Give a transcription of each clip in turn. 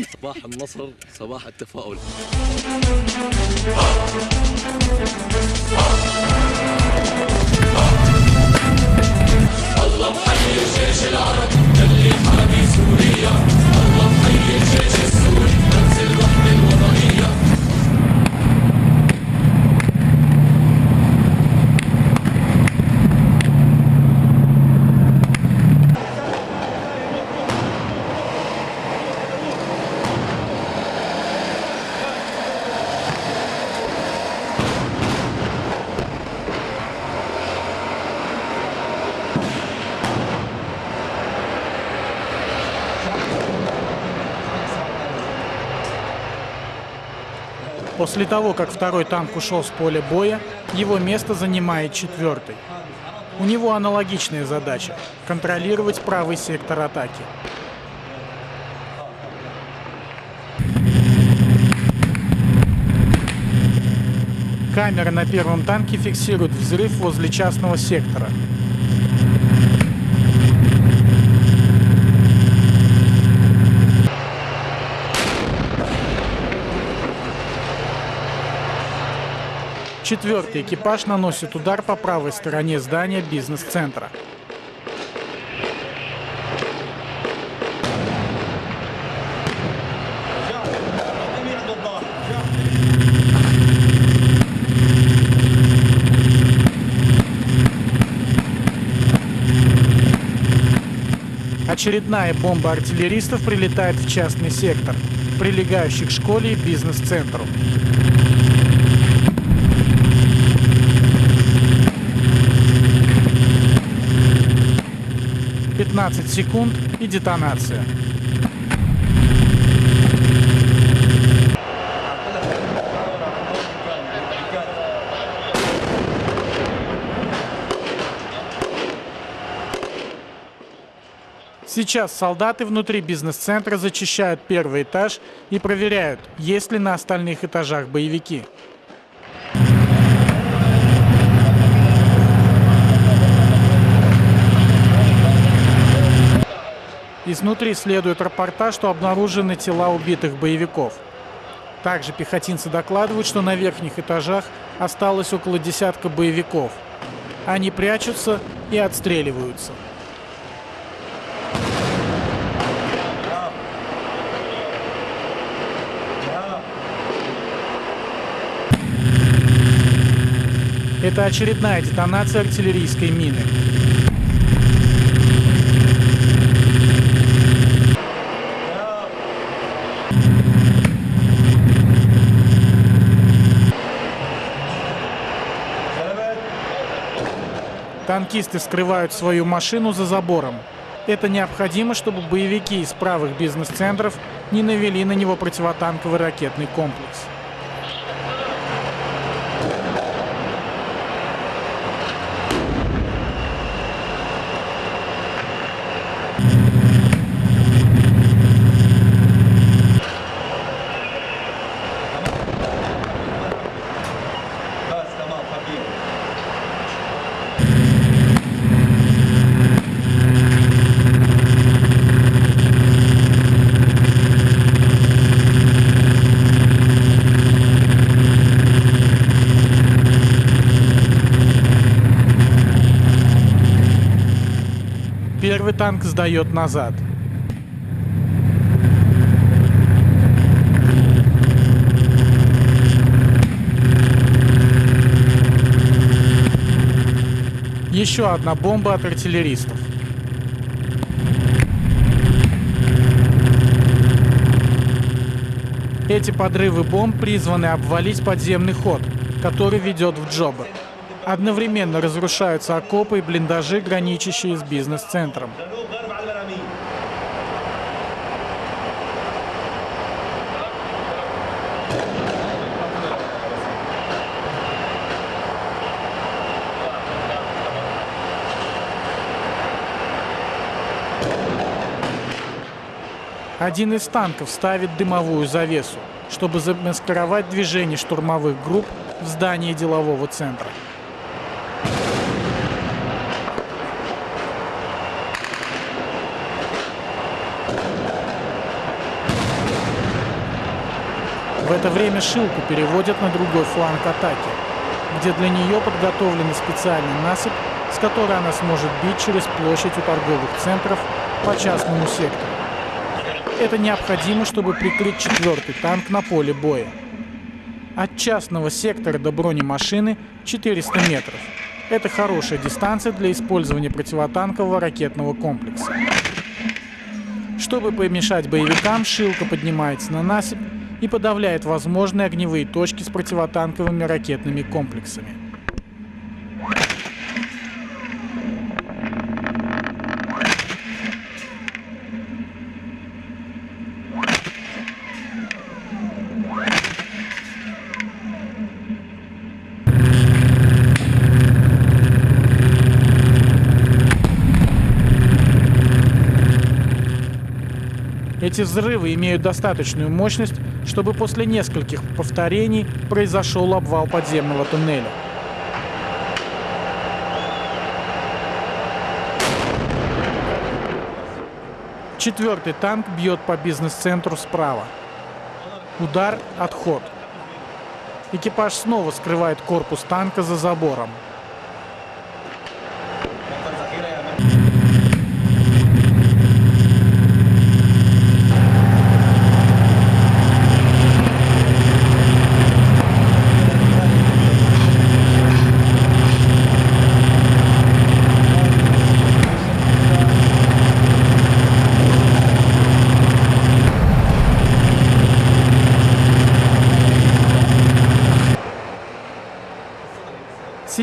صباح النصر صباح التفاؤل. الله محيي الجيش العربي اللي حامي سوريا. الله محيي الجيش السوري. После того, как второй танк ушел с поля боя, его место занимает четвертый. У него аналогичная задача – контролировать правый сектор атаки. Камера на первом танке фиксирует взрыв возле частного сектора. Четвертый экипаж наносит удар по правой стороне здания бизнес-центра. Очередная бомба артиллеристов прилетает в частный сектор, прилегающий к школе и бизнес-центру. 15 секунд и детонация. Сейчас солдаты внутри бизнес-центра зачищают первый этаж и проверяют, есть ли на остальных этажах боевики. Изнутри следует рапорта, что обнаружены тела убитых боевиков. Также пехотинцы докладывают, что на верхних этажах осталось около десятка боевиков. Они прячутся и отстреливаются. Это очередная детонация артиллерийской мины. Танкисты скрывают свою машину за забором. Это необходимо, чтобы боевики из правых бизнес-центров не навели на него противотанковый ракетный комплекс. Первый танк сдает назад. Еще одна бомба от артиллеристов. Эти подрывы бомб призваны обвалить подземный ход, который ведет в Джобер. Одновременно разрушаются окопы и блиндажи, граничащие с бизнес-центром. Один из танков ставит дымовую завесу, чтобы замаскировать движение штурмовых групп в здании делового центра. В это время Шилку переводят на другой фланг атаки, где для нее подготовлена специальный насыпь, с которой она сможет бить через площадь у торговых центров по частному сектору. Это необходимо, чтобы прикрыть четвертый танк на поле боя. От частного сектора до бронемашины 400 метров. Это хорошая дистанция для использования противотанкового ракетного комплекса. Чтобы помешать боевикам, Шилка поднимается на насыпь и подавляет возможные огневые точки с противотанковыми ракетными комплексами. Эти взрывы имеют достаточную мощность, чтобы после нескольких повторений произошел обвал подземного туннеля. Четвертый танк бьет по бизнес-центру справа. Удар, отход. Экипаж снова скрывает корпус танка за забором.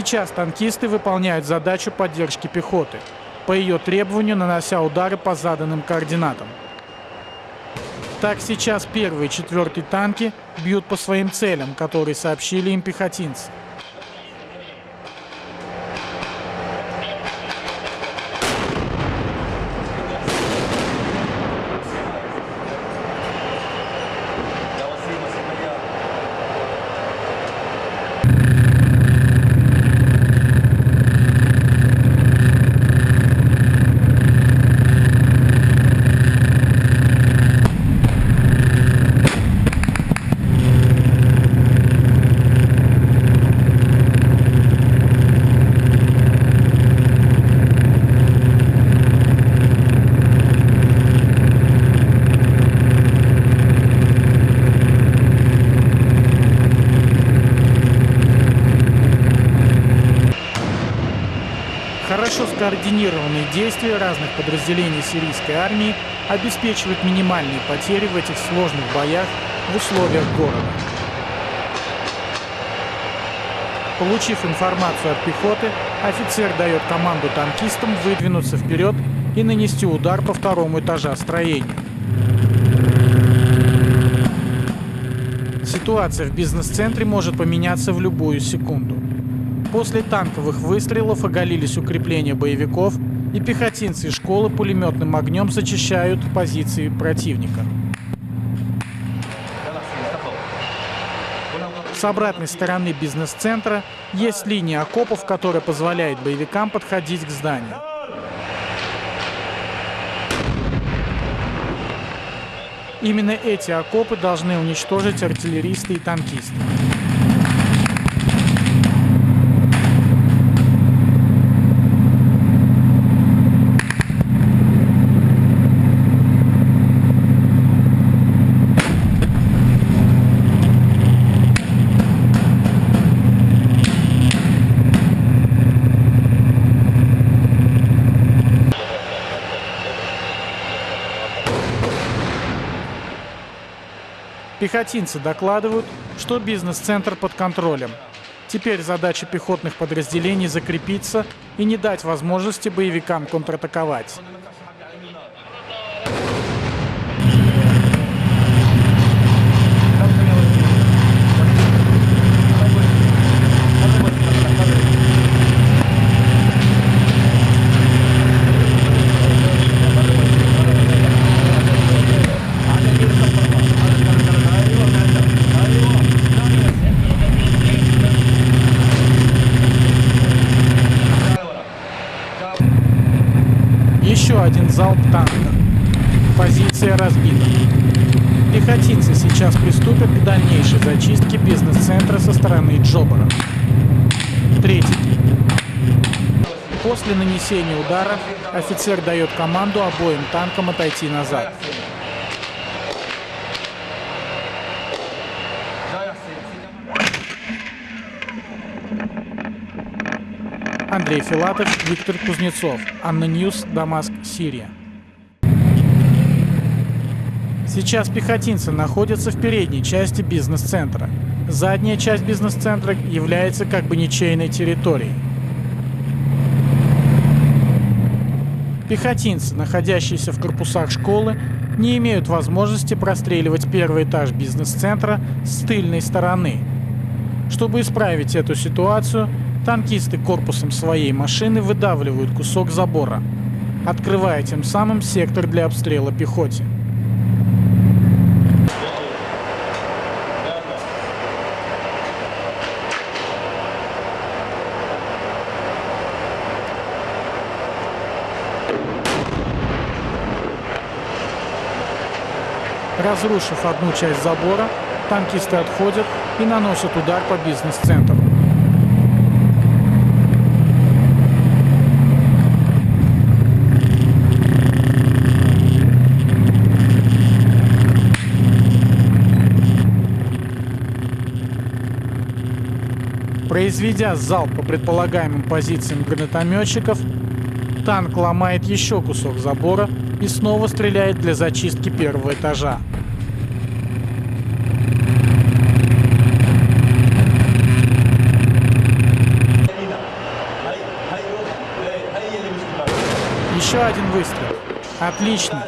Сейчас танкисты выполняют задачу поддержки пехоты, по ее требованию нанося удары по заданным координатам. Так сейчас первый и четвертый танки бьют по своим целям, которые сообщили им пехотинцы. Скоординированные действия разных подразделений сирийской армии обеспечивают минимальные потери в этих сложных боях в условиях города. Получив информацию от пехоты, офицер дает команду танкистам выдвинуться вперед и нанести удар по второму этажа строения. Ситуация в бизнес-центре может поменяться в любую секунду. После танковых выстрелов оголились укрепления боевиков, и пехотинцы и школы пулеметным огнем зачищают позиции противника. С обратной стороны бизнес-центра есть линия окопов, которая позволяет боевикам подходить к зданию. Именно эти окопы должны уничтожить артиллеристы и танкисты. Пехотинцы докладывают, что бизнес-центр под контролем. Теперь задача пехотных подразделений закрепиться и не дать возможности боевикам контратаковать. Еще один залп танка. Позиция разбита. Пехотинцы сейчас приступят к дальнейшей зачистке бизнес-центра со стороны Джобара. Третий. После нанесения удара офицер дает команду обоим танкам отойти назад. Андрей Филатов, Виктор Кузнецов. ANNA News, Дамаск, Сирия. Сейчас пехотинцы находятся в передней части бизнес-центра. Задняя часть бизнес-центра является как бы ничейной территорией. Пехотинцы, находящиеся в корпусах школы, не имеют возможности простреливать первый этаж бизнес-центра с тыльной стороны. Чтобы исправить эту ситуацию, танкисты корпусом своей машины выдавливают кусок забора, открывая тем самым сектор для обстрела пехоте. Разрушив одну часть забора, танкисты отходят и наносят удар по бизнес-центру. Произведя залп по предполагаемым позициям гранатометчиков, танк ломает еще кусок забора и снова стреляет для зачистки первого этажа. Один выстрел. Отлично.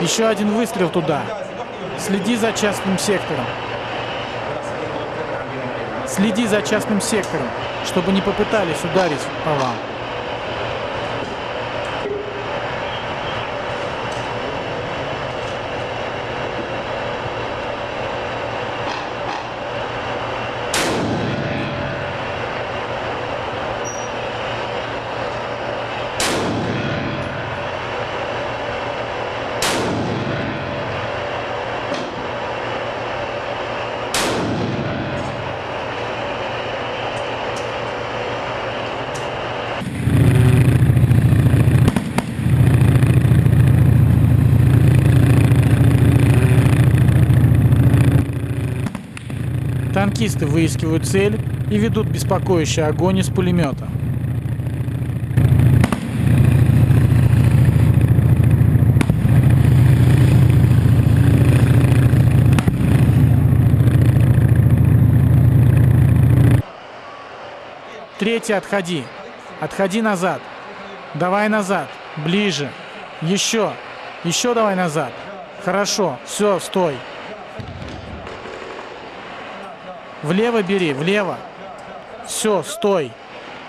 Еще один выстрел туда. Следи за частным сектором. Следи за частным сектором, чтобы не попытались ударить по вам. Танкисты выискивают цель и ведут беспокоящий огонь из пулемета. Третий, отходи. Отходи назад. Давай назад. Ближе. Еще. Еще давай назад. Хорошо. Все, стой. Влево бери, влево. Все, стой.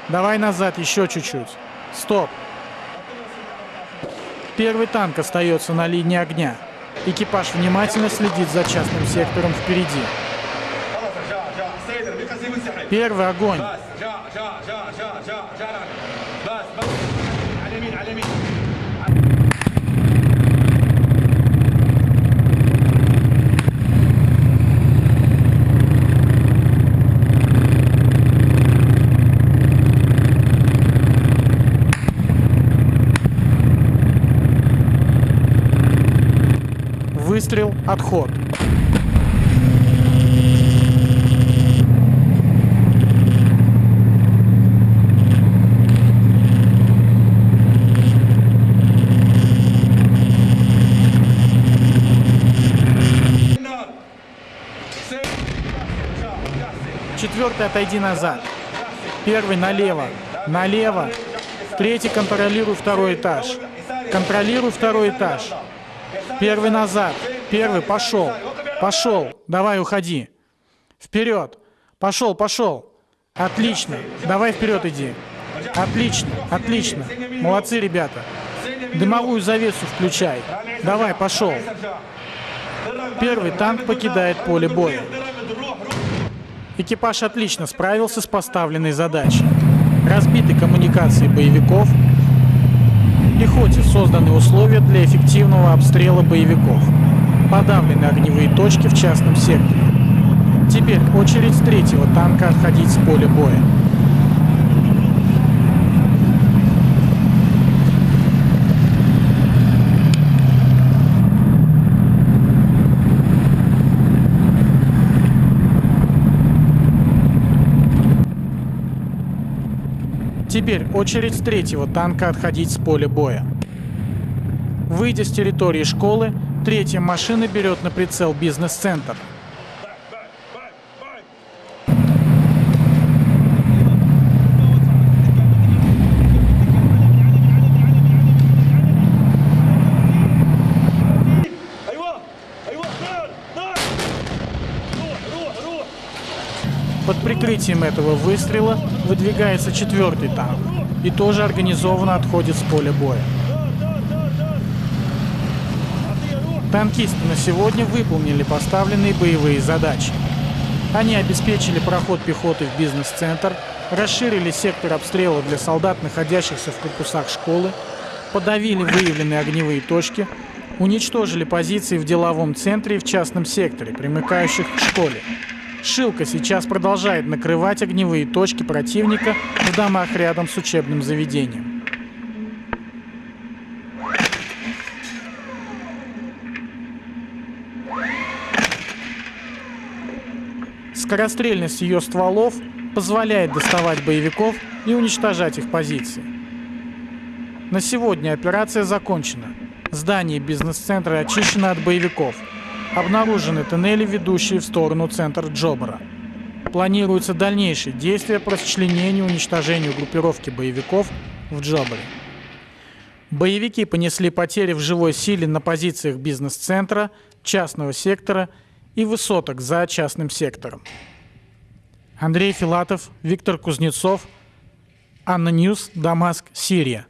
Давай назад еще чуть-чуть. Стоп. Первый танк остается на линии огня. Экипаж внимательно следит за частным сектором впереди. Первый огонь. выстрел, отход. Четвертый отойди назад. Первый налево. Налево. Третий контролируй второй этаж. Контролируй второй этаж. Первый назад. Первый, пошел. Пошел. Давай, уходи. Вперед. Пошел, пошел. Отлично. Давай вперед иди. Отлично, отлично. Молодцы, ребята. Дымовую завесу включай. Давай, пошел. Первый танк покидает поле боя. Экипаж отлично справился с поставленной задачей. Разбиты коммуникации боевиков. Пехоте созданы условия для эффективного обстрела боевиков. Подавлены огневые точки в частном секторе. Теперь очередь третьего танка отходить с поля боя. Теперь очередь третьего танка отходить с поля боя. Выйдя с территории школы, третья машина берет на прицел бизнес-центр. Прикрытием этого выстрела выдвигается четвертый танк и тоже организованно отходит с поля боя. Танкисты на сегодня выполнили поставленные боевые задачи. Они обеспечили проход пехоты в бизнес-центр, расширили сектор обстрела для солдат, находящихся в корпусах школы, подавили выявленные огневые точки, уничтожили позиции в деловом центре и в частном секторе, примыкающих к школе. Шилка сейчас продолжает накрывать огневые точки противника в домах рядом с учебным заведением. Скорострельность ее стволов позволяет доставать боевиков и уничтожать их позиции. На сегодня операция закончена. Здание бизнес-центра очищено от боевиков. Обнаружены тоннели, ведущие в сторону центра Джобара. Планируются дальнейшие действия по расчленению и уничтожению группировки боевиков в Джобаре. Боевики понесли потери в живой силе на позициях бизнес-центра, частного сектора и высоток за частным сектором. Андрей Филатов, Виктор Кузнецов, ANNA News, Дамаск, Сирия.